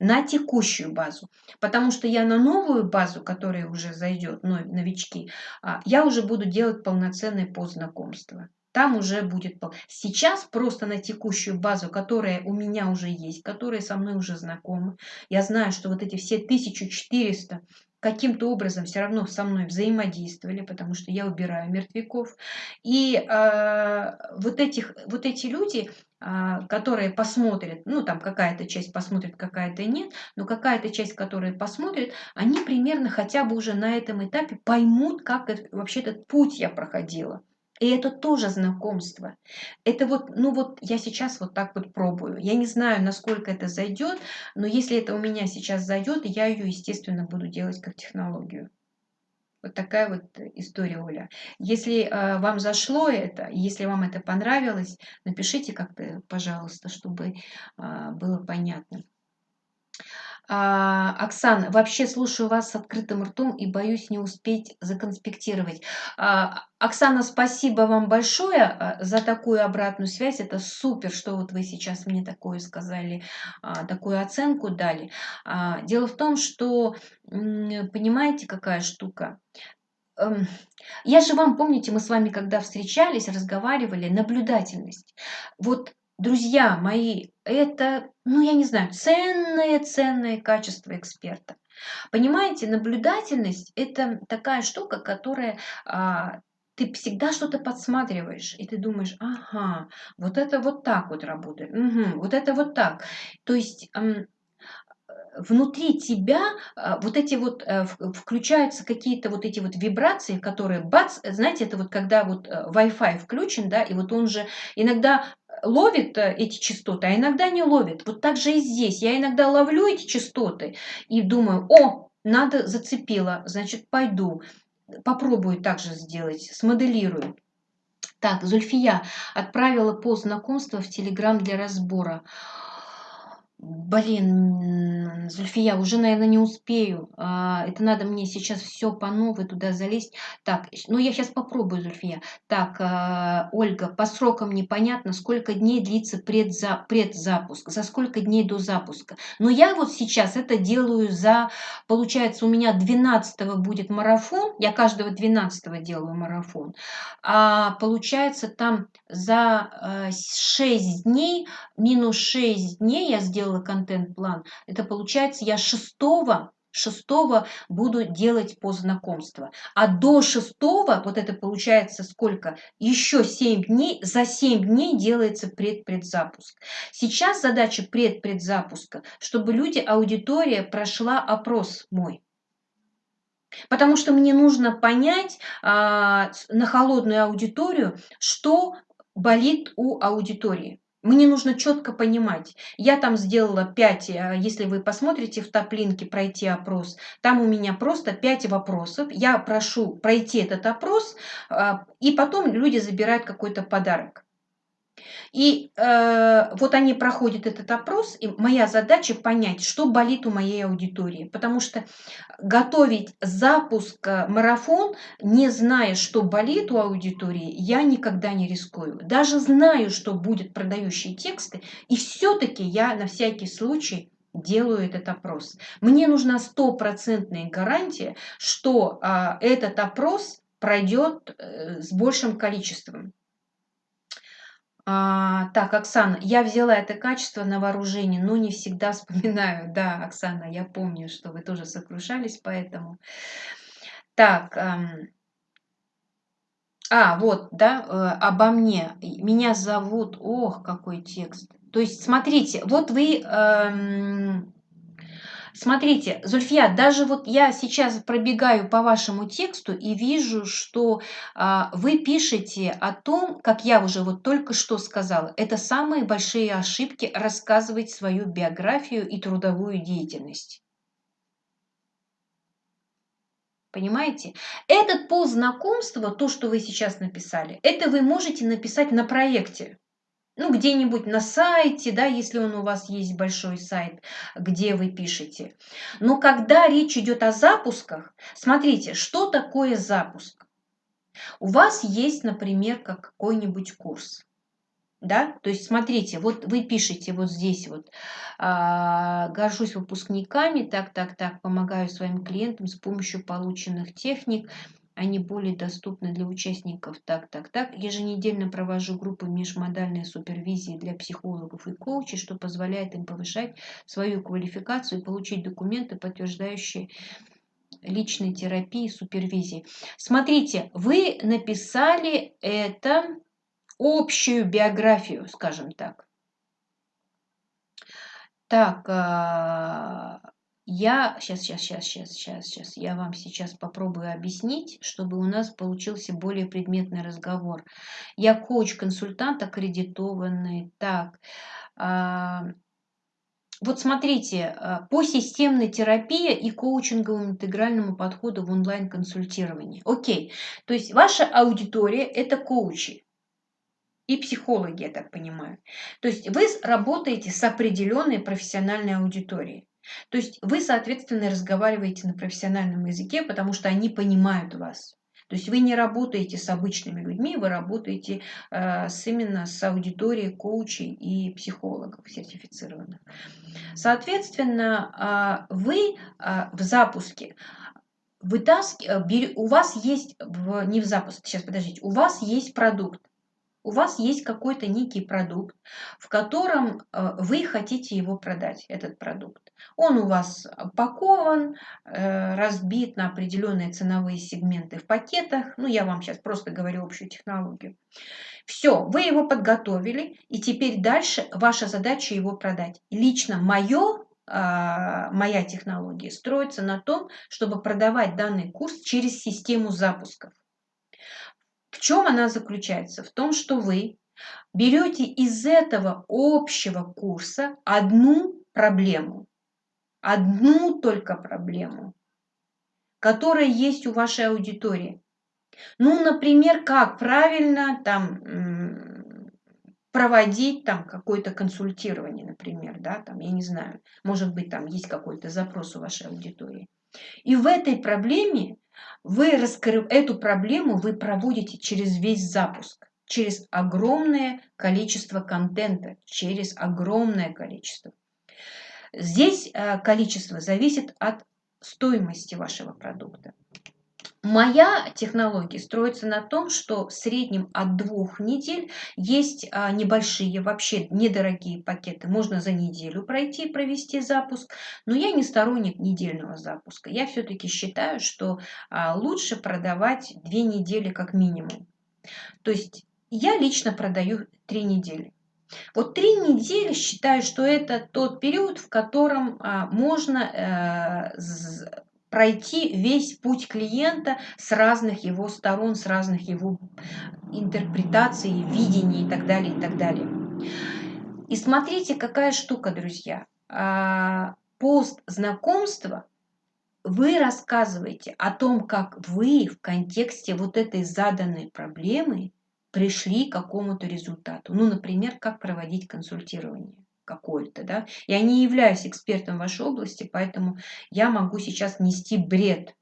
на текущую базу. Потому что я на новую базу, которая уже зайдет, новички, а, я уже буду делать полноценное познакомство. Там уже будет... Сейчас просто на текущую базу, которая у меня уже есть, которая со мной уже знакома, я знаю, что вот эти все 1400 каким-то образом все равно со мной взаимодействовали, потому что я убираю мертвяков. И э, вот, этих, вот эти люди, э, которые посмотрят, ну там какая-то часть посмотрит, какая-то нет, но какая-то часть, которая посмотрит, они примерно хотя бы уже на этом этапе поймут, как это, вообще этот путь я проходила. И это тоже знакомство. Это вот, ну вот я сейчас вот так вот пробую. Я не знаю, насколько это зайдет, но если это у меня сейчас зайдет, я ее, естественно, буду делать как технологию. Вот такая вот история, Оля. Если э, вам зашло это, если вам это понравилось, напишите как-то, пожалуйста, чтобы э, было понятно. А, Оксана, вообще слушаю вас с открытым ртом и боюсь не успеть законспектировать. А, Оксана, спасибо вам большое а, за такую обратную связь. Это супер, что вот вы сейчас мне такое сказали, а, такую оценку дали. А, дело в том, что, понимаете, какая штука? Эм, я же вам, помните, мы с вами, когда встречались, разговаривали, наблюдательность. Вот друзья мои, это, ну я не знаю, ценное-ценное качество эксперта. Понимаете, наблюдательность – это такая штука, которая а, ты всегда что-то подсматриваешь, и ты думаешь, ага, вот это вот так вот работает, угу, вот это вот так. То есть внутри тебя а, вот эти вот э, включаются какие-то вот эти вот вибрации, которые бац, знаете, это вот когда вот э, Wi-Fi включен, да, и вот он же иногда ловит э, эти частоты, а иногда не ловит. Вот так же и здесь. Я иногда ловлю эти частоты и думаю, о, надо зацепила, значит, пойду. Попробую также сделать, смоделирую. Так, Зульфия отправила пост знакомства в Телеграм для разбора. Блин, Зульфия, уже, наверное, не успею. А, это надо мне сейчас все по новой туда залезть. Так, ну я сейчас попробую, Зульфия. Так, а, Ольга, по срокам непонятно, сколько дней длится предза, предзапуск, за сколько дней до запуска. Но я вот сейчас это делаю за, получается, у меня 12 будет марафон, я каждого 12 делаю марафон. А получается там за 6 а, дней, минус 6 дней я сделаю сделала контент-план, это получается я шестого шестого буду делать по знакомству. А до шестого, вот это получается сколько? Еще 7 дней, за 7 дней делается предпредзапуск. Сейчас задача предпредзапуска, чтобы люди, аудитория прошла опрос мой. Потому что мне нужно понять а, на холодную аудиторию, что болит у аудитории. Мне нужно четко понимать. Я там сделала 5, э, если вы посмотрите в топ-линке пройти опрос, там у меня просто 5 вопросов. Я прошу пройти этот опрос, а, и потом люди забирают какой-то подарок. И э, вот они проходят этот опрос, и моя задача понять, что болит у моей аудитории. Потому что готовить запуск э, марафон, не зная, что болит у аудитории, я никогда не рискую. Даже знаю, что будет продающие тексты, и все-таки я на всякий случай делаю этот опрос. Мне нужна стопроцентная гарантия, что э, этот опрос пройдет э, с большим количеством. А, так, Оксана, я взяла это качество на вооружение, но не всегда вспоминаю. Да, Оксана, я помню, что вы тоже сокрушались поэтому. Так, а, вот, да, э, обо мне. Меня зовут, ох, какой текст. То есть, смотрите, вот вы... Эм, Смотрите, Зульфия, даже вот я сейчас пробегаю по вашему тексту и вижу, что а, вы пишете о том, как я уже вот только что сказала, это самые большие ошибки рассказывать свою биографию и трудовую деятельность. Понимаете? Этот пол знакомства, то, что вы сейчас написали, это вы можете написать на проекте. Ну, где-нибудь на сайте, да, если он у вас есть большой сайт, где вы пишете. Но когда речь идет о запусках, смотрите, что такое запуск? У вас есть, например, какой-нибудь курс. Да? То есть, смотрите, вот вы пишете вот здесь вот, а, горжусь выпускниками, так, так, так, помогаю своим клиентам с помощью полученных техник, они более доступны для участников. Так, так, так. Еженедельно провожу группы межмодальной супервизии для психологов и коучей, что позволяет им повышать свою квалификацию и получить документы, подтверждающие личной терапии, супервизии. Смотрите, вы написали это общую биографию, скажем так. Так, а, я сейчас, сейчас, сейчас, сейчас, сейчас, сейчас, я вам сейчас попробую объяснить, чтобы у нас получился более предметный разговор. Я коуч-консультант аккредитованный. Так, а, вот смотрите, а, по системной терапии и коучинговому интегральному подходу в онлайн-консультировании. Окей, то есть ваша аудитория – это коучи и психологи, я так понимаю. То есть вы работаете с определенной профессиональной аудиторией. То есть вы, соответственно, разговариваете на профессиональном языке, потому что они понимают вас. То есть вы не работаете с обычными людьми, вы работаете э, с, именно с аудиторией коучей и психологов сертифицированных. Соответственно, э, вы э, в запуске вытаски, э, у вас есть, в, не в запуске, сейчас подождите, у вас есть продукт у вас есть какой-то некий продукт, в котором э, вы хотите его продать, этот продукт. Он у вас пакован, э, разбит на определенные ценовые сегменты в пакетах. Ну, я вам сейчас просто говорю общую технологию. Все, вы его подготовили, и теперь дальше ваша задача его продать. Лично мое а, моя технология строится на том, чтобы продавать данный курс через систему запусков. В чем она заключается? В том, что вы берете из этого общего курса одну проблему, одну только проблему, которая есть у вашей аудитории. Ну, например, как правильно там проводить там какое-то консультирование, например, да, там, я не знаю, может быть, там есть какой-то запрос у вашей аудитории. И в этой проблеме вы раскрыв... эту проблему вы проводите через весь запуск, через огромное количество контента, через огромное количество. Здесь э, количество зависит от стоимости вашего продукта. Моя технология строится на том, что в среднем от двух недель есть а, небольшие, вообще недорогие пакеты. Можно за неделю пройти, провести запуск, но я не сторонник недельного запуска. Я все-таки считаю, что а, лучше продавать две недели как минимум. То есть я лично продаю три недели. Вот три недели считаю, что это тот период, в котором а, можно э, пройти весь путь клиента с разных его сторон, с разных его интерпретаций, видений и так далее, и так далее. И смотрите, какая штука, друзья. А, пост знакомства вы рассказываете о том, как вы в контексте вот этой заданной проблемы пришли к какому-то результату. Ну, например, как проводить консультирование какой-то, да. Я не являюсь экспертом в вашей области, поэтому я могу сейчас нести бред.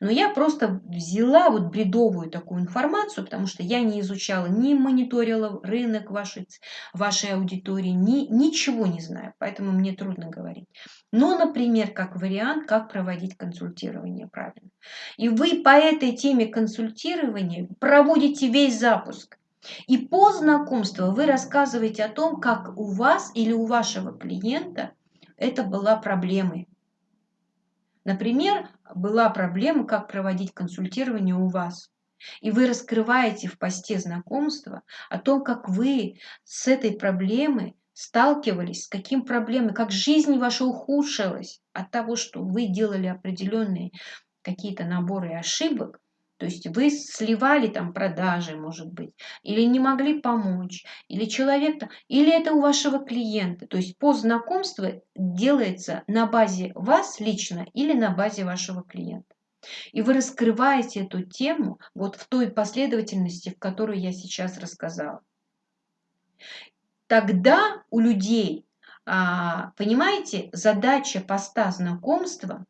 Но я просто взяла вот бредовую такую информацию, потому что я не изучала, не мониторила рынок вашей, вашей аудитории, ни, ничего не знаю, поэтому мне трудно говорить. Но, например, как вариант, как проводить консультирование правильно. И вы по этой теме консультирования проводите весь запуск. И по знакомству вы рассказываете о том, как у вас или у вашего клиента это была проблемой. Например, была проблема, как проводить консультирование у вас. И вы раскрываете в посте знакомства о том, как вы с этой проблемой сталкивались, с каким проблемой, как жизнь ваша ухудшилась от того, что вы делали определенные какие-то наборы ошибок, то есть вы сливали там продажи, может быть, или не могли помочь, или человек, или это у вашего клиента. То есть по знакомству делается на базе вас лично или на базе вашего клиента. И вы раскрываете эту тему вот в той последовательности, в которой я сейчас рассказала. Тогда у людей понимаете, задача поста знакомства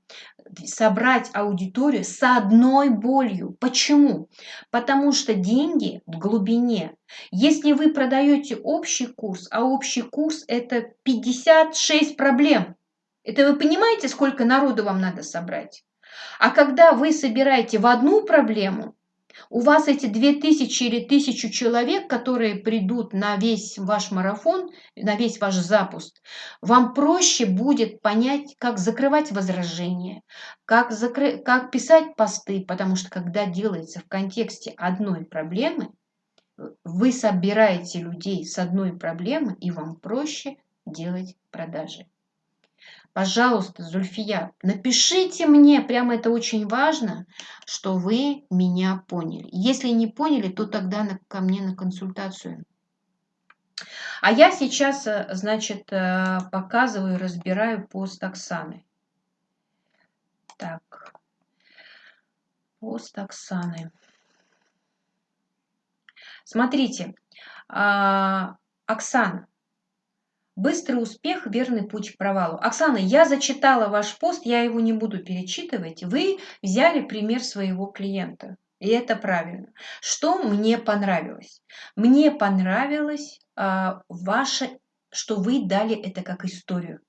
собрать аудиторию с одной болью. Почему? Потому что деньги в глубине. Если вы продаете общий курс, а общий курс это 56 проблем, это вы понимаете, сколько народу вам надо собрать? А когда вы собираете в одну проблему, у вас эти 2000 или 1000 человек, которые придут на весь ваш марафон, на весь ваш запуск, вам проще будет понять, как закрывать возражения, как, закры... как писать посты, потому что когда делается в контексте одной проблемы, вы собираете людей с одной проблемы, и вам проще делать продажи. Пожалуйста, Зульфия, напишите мне, прямо это очень важно, что вы меня поняли. Если не поняли, то тогда на, ко мне на консультацию. А я сейчас, э, значит, э, показываю, разбираю пост Оксаны. Так, пост Оксаны. Смотрите, а, Оксана, Быстрый успех – верный путь к провалу. Оксана, я зачитала ваш пост, я его не буду перечитывать. Вы взяли пример своего клиента. И это правильно. Что мне понравилось? Мне понравилось а, ваше, что вы дали это как историю.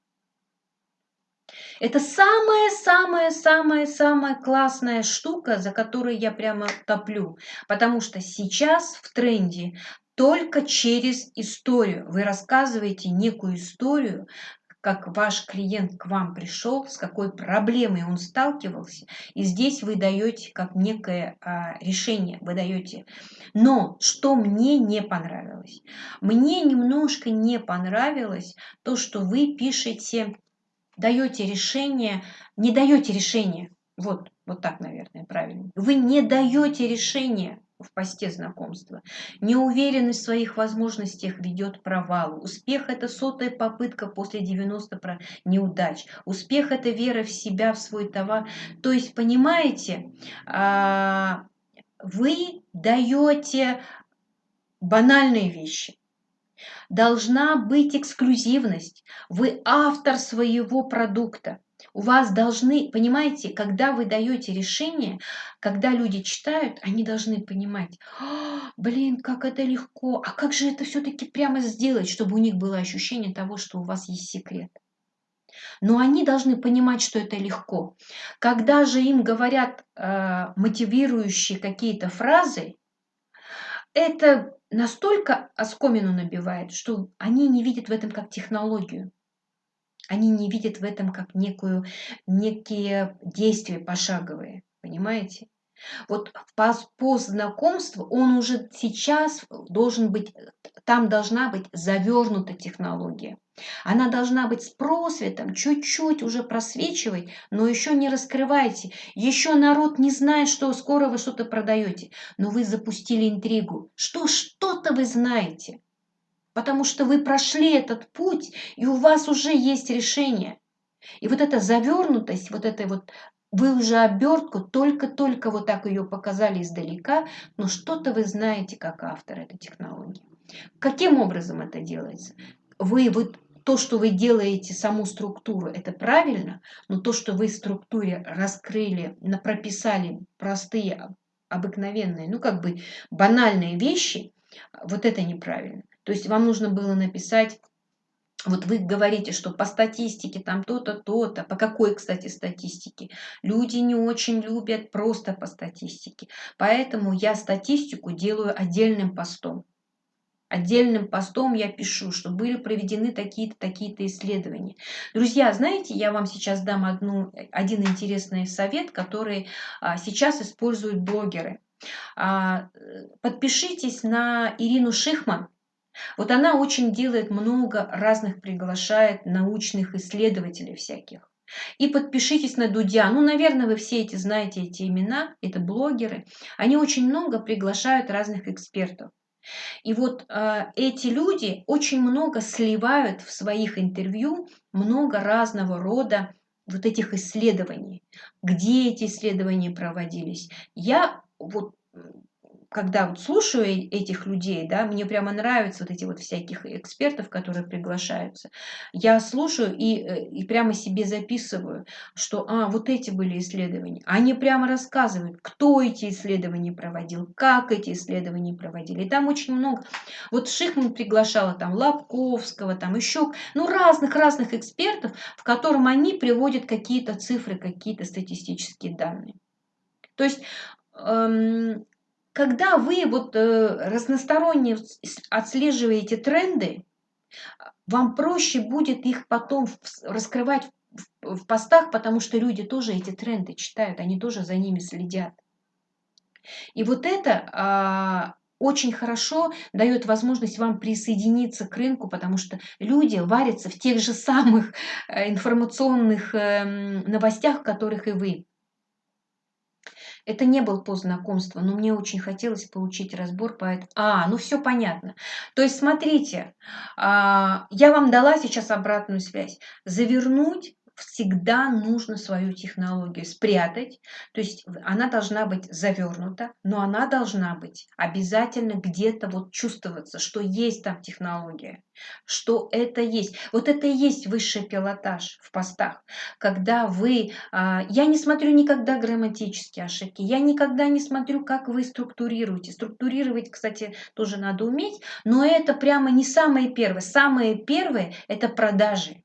Это самая-самая-самая-самая классная штука, за которую я прямо топлю. Потому что сейчас в тренде только через историю. Вы рассказываете некую историю, как ваш клиент к вам пришел, с какой проблемой он сталкивался, и здесь вы даете как некое а, решение, вы даете. Но что мне не понравилось? Мне немножко не понравилось то, что вы пишете, даете решение, не даете решение. Вот, вот так, наверное, правильно. Вы не даете решение в посте знакомства. Неуверенность в своих возможностях ведет к провалу. Успех – это сотая попытка после 90 неудач. Успех – это вера в себя, в свой товар. То есть, понимаете, а, вы даете банальные вещи. Должна быть эксклюзивность. Вы автор своего продукта. У вас должны, понимаете, когда вы даете решение, когда люди читают, они должны понимать, «А, блин, как это легко, а как же это все-таки прямо сделать, чтобы у них было ощущение того, что у вас есть секрет. Но они должны понимать, что это легко. Когда же им говорят э, мотивирующие какие-то фразы, это настолько оскомину набивает, что они не видят в этом как технологию. Они не видят в этом как некую, некие действия пошаговые, понимаете? Вот по, по знакомству он уже сейчас должен быть, там должна быть завернута технология. Она должна быть с просветом, чуть-чуть уже просвечивать, но еще не раскрывайте. Еще народ не знает, что скоро вы что-то продаете, но вы запустили интригу, что что-то вы знаете потому что вы прошли этот путь, и у вас уже есть решение. И вот эта завернутость, вот этой вот, вы уже обертку, только-только вот так ее показали издалека, но что-то вы знаете как автор этой технологии. Каким образом это делается? Вы, вы то, что вы делаете саму структуру, это правильно, но то, что вы в структуре раскрыли, прописали простые, обыкновенные, ну как бы банальные вещи, вот это неправильно. То есть вам нужно было написать вот вы говорите, что по статистике там то-то, то-то. По какой, кстати, статистике? Люди не очень любят просто по статистике. Поэтому я статистику делаю отдельным постом. Отдельным постом я пишу, что были проведены такие-то, такие-то исследования. Друзья, знаете, я вам сейчас дам одну, один интересный совет, который а, сейчас используют блогеры. А, э, подпишитесь на Ирину Шихман. Вот она очень делает много разных, приглашает научных исследователей всяких. И подпишитесь на Дудя. Ну, наверное, вы все эти знаете эти имена, это блогеры. Они очень много приглашают разных экспертов. И вот э, эти люди очень много сливают в своих интервью много разного рода вот этих исследований. Где эти исследования проводились? Я вот когда вот слушаю э, этих людей, да, мне прямо нравятся вот эти вот всяких экспертов, которые приглашаются. Я слушаю и, э, и прямо себе записываю, что, а, вот эти были исследования. Они прямо рассказывают, кто эти исследования проводил, как эти исследования проводили. И там очень много. Вот Шихман приглашала там Лобковского, там еще, ну, разных-разных экспертов, в котором они приводят какие-то цифры, какие-то статистические данные. То есть эм, когда вы вот э, разносторонне отслеживаете тренды, вам проще будет их потом раскрывать в постах, потому что люди тоже эти тренды читают, они тоже за ними следят. И вот это а, очень хорошо дает возможность вам присоединиться к рынку, потому что люди варятся в тех же самых э, информационных эм, новостях, в которых и вы. Это не был пост знакомства, но мне очень хотелось получить разбор по этому. А, ну все понятно. То есть смотрите, а, я вам дала сейчас обратную связь. Завернуть всегда нужно свою технологию спрятать, то есть она должна быть завернута, но она должна быть обязательно где-то вот чувствоваться, что есть там технология, что это есть. Вот это и есть высший пилотаж в постах, когда вы, а, я не смотрю никогда грамматические ошибки, я никогда не смотрю, как вы структурируете. Структурировать, кстати, тоже надо уметь, но это прямо не самое первое. Самое первое – это продажи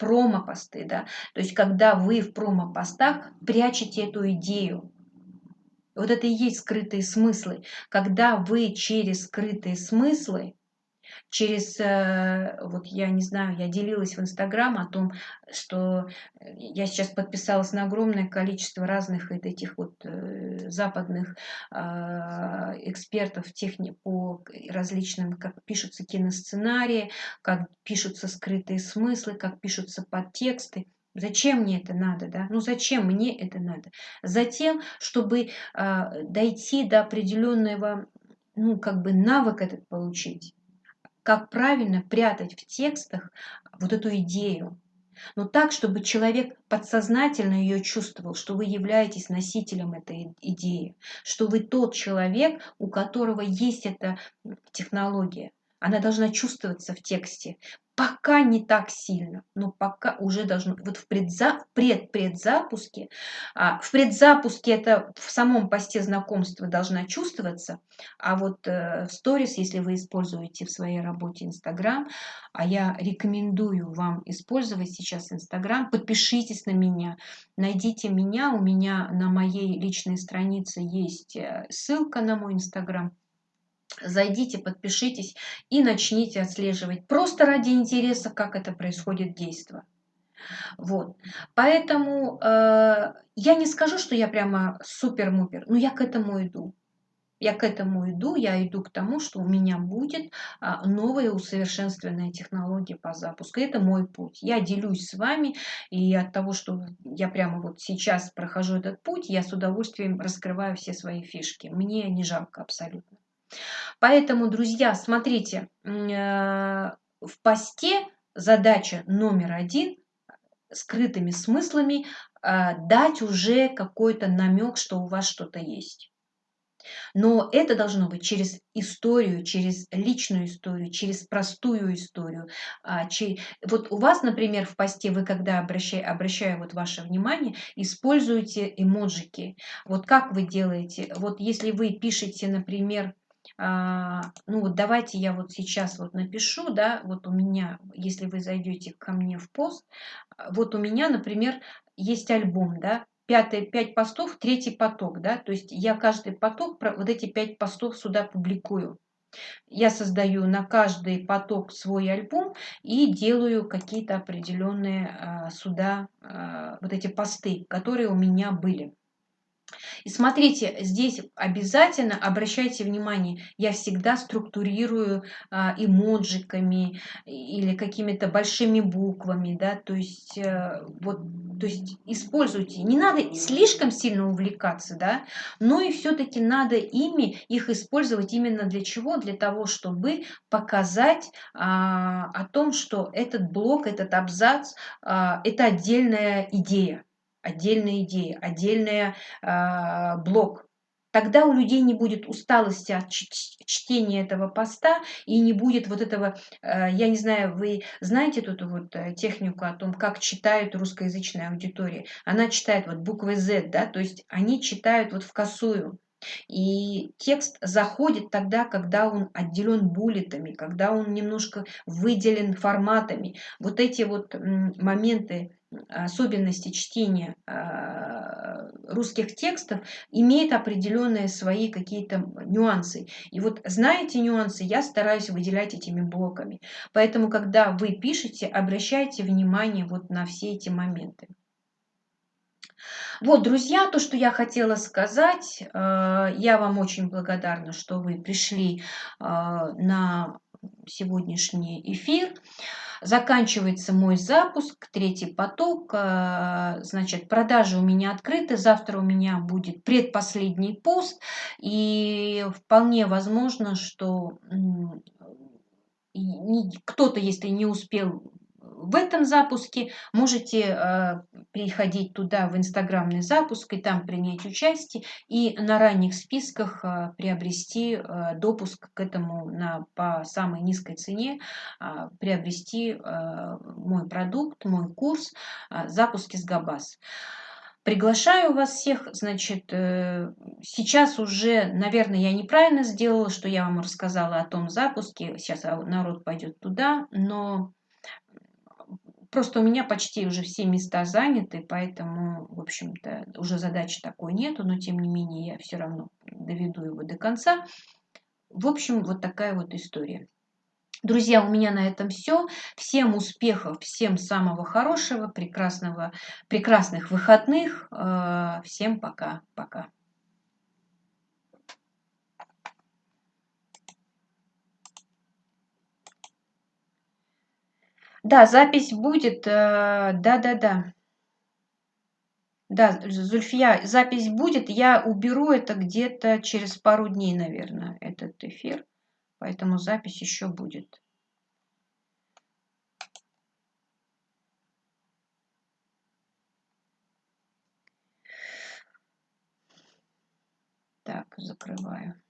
промо-посты, да, то есть когда вы в промо-постах прячете эту идею, вот это и есть скрытые смыслы, когда вы через скрытые смыслы через, э, вот я не знаю, я делилась в Инстаграм о том, что я сейчас подписалась на огромное количество разных этих вот э, западных а, экспертов техни по различным, как пишутся киносценарии, как пишутся скрытые смыслы, как пишутся подтексты. Зачем мне это надо, да? Ну зачем мне это надо? Затем, чтобы э, дойти до определенного, ну как бы навык этот получить как правильно прятать в текстах вот эту идею. Но так, чтобы человек подсознательно ее чувствовал, что вы являетесь носителем этой идеи, что вы тот человек, у которого есть эта технология. Она должна чувствоваться в тексте. Пока не так сильно, но пока уже должно. Вот в, предза, в пред-предзапуске, а, в предзапуске это в самом посте знакомства должна чувствоваться, а вот э, сторис, если вы используете в своей работе Инстаграм, а я рекомендую вам использовать сейчас Инстаграм, подпишитесь на меня, найдите меня, у меня на моей личной странице есть э, ссылка на мой Инстаграм, Зайдите, подпишитесь и начните отслеживать. Просто ради интереса, как это происходит действо. Вот. Поэтому э, я не скажу, что я прямо супер-мупер, но я к этому иду. Я к этому иду, я иду к тому, что у меня будет а, новая усовершенствованная технология по запуску. Это мой путь. Я делюсь с вами, и от того, что я прямо вот сейчас прохожу этот путь, я с удовольствием раскрываю все свои фишки. Мне не жалко абсолютно. Поэтому, друзья, смотрите, э, в посте задача номер один скрытыми смыслами э, дать уже какой-то намек, что у вас что-то есть. Но это должно быть через историю, через личную историю, через простую историю. А, вот у вас, например, в посте вы, когда обращаю, обращаю вот ваше внимание, используете эмоджики. Вот как вы делаете? Вот если вы пишете, например, а, ну вот давайте я вот сейчас вот напишу, да, вот у меня, если вы зайдете ко мне в пост, а, вот у меня, например, есть альбом, да, пятый, пять постов, третий поток, да, то есть я каждый поток, вот эти пять постов сюда публикую. Я создаю на каждый поток свой альбом и делаю какие-то определенные а, сюда а, вот эти посты, которые у меня были. И смотрите, здесь обязательно обращайте внимание, я всегда структурирую а, эмоджиками или какими-то большими буквами, да, то есть а, вот, то есть используйте. Не надо слишком сильно увлекаться, да, но и все-таки надо ими их использовать именно для чего? Для того, чтобы показать а, о том, что этот блок, этот абзац, а, это отдельная идея отдельная идея, отдельный э, блок. Тогда у людей не будет усталости от чтения этого поста и не будет вот этого, э, я не знаю, вы знаете тут вот э, технику о том, как читают русскоязычная аудитория. Она читает вот буквы Z, да, то есть они читают вот в косую. И текст заходит тогда, когда он отделен буллетами, когда он немножко выделен форматами. Вот эти вот моменты особенности чтения а, русских текстов имеет определенные свои какие-то нюансы. И вот зная эти нюансы, я стараюсь выделять этими блоками. Поэтому, когда вы пишете, обращайте внимание вот на все эти моменты. Вот, друзья, то, что я хотела сказать. А, я вам очень благодарна, что вы пришли а, на сегодняшний эфир. Заканчивается мой запуск, третий поток. Э, значит, продажи у меня открыты. Завтра у меня будет предпоследний пост. И вполне возможно, что кто-то, если не успел в этом запуске. Можете э, переходить туда в инстаграмный запуск и там принять участие и на ранних списках э, приобрести э, допуск к этому на, по самой низкой цене, приобрести мой продукт, мой курс «Запуски с Габас». Приглашаю вас всех, значит, сейчас уже, наверное, я неправильно сделала, что я вам рассказала о том запуске, сейчас народ пойдет туда, но Просто у меня почти уже все места заняты, поэтому, в общем-то, уже задачи такой нету, но тем не менее я все равно доведу его до конца. В общем, вот такая вот история. Друзья, у меня на этом все. Всем успехов, всем самого хорошего, прекрасного, прекрасных выходных. Э, всем пока-пока. Да, запись будет. Э, да-да-да. Да, Зульфия, запись будет. Я уберу это где-то через пару дней, наверное, этот эфир. Поэтому запись еще будет. Так, закрываю.